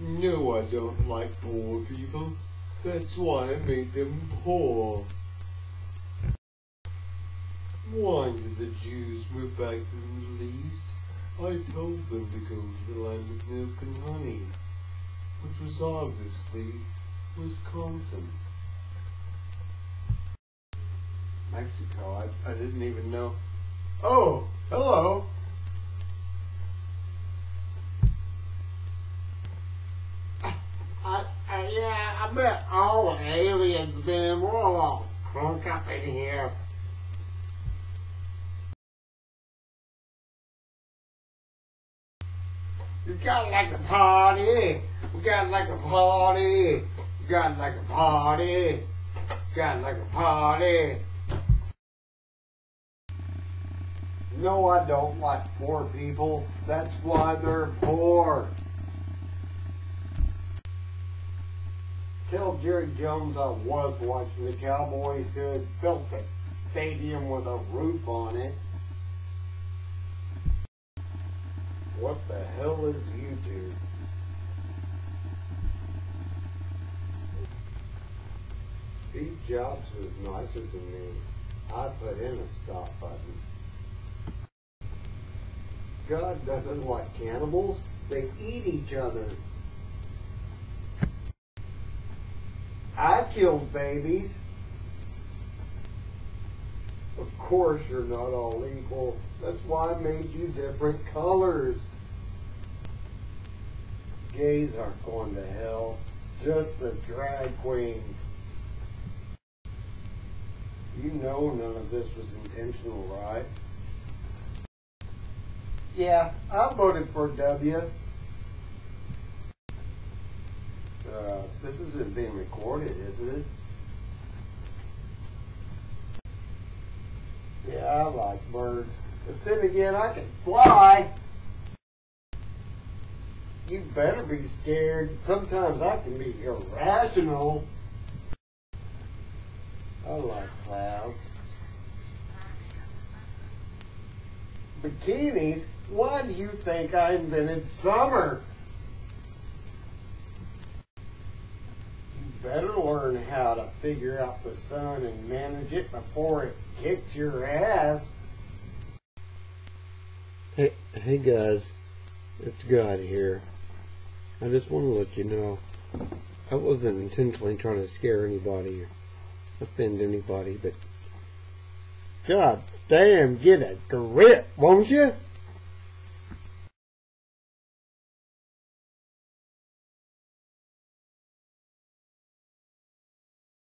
No, I don't like poor people. That's why I made them poor. Why did the Jews move back to the Middle East? I told them to go to the land of milk and honey, which was obviously Wisconsin. Mexico, I, I didn't even know. Oh, hello. Bet all the aliens been. We're all crunk up in here. You got like a party. We got like a party. We got like a party. Got like a party. No, I don't like poor people. That's why they're poor. Tell Jerry Jones I was watching the Cowboys had built a stadium with a roof on it. What the hell is YouTube? Steve Jobs was nicer than me. I put in a stop button. God doesn't like cannibals. They eat each other. I killed babies. Of course you're not all equal. That's why I made you different colors. Gays aren't going to hell. Just the drag queens. You know none of this was intentional, right? Yeah, I voted for W. this isn't being recorded, isn't it? Yeah, I like birds. But then again, I can fly. You better be scared. Sometimes I can be irrational. I like clouds. Bikinis? Why do you think I invented summer? You better learn how to figure out the sun and manage it before it kicks your ass. Hey, hey guys, it's God here. I just want to let you know I wasn't intentionally trying to scare anybody or offend anybody, but God damn, get a grip, won't you?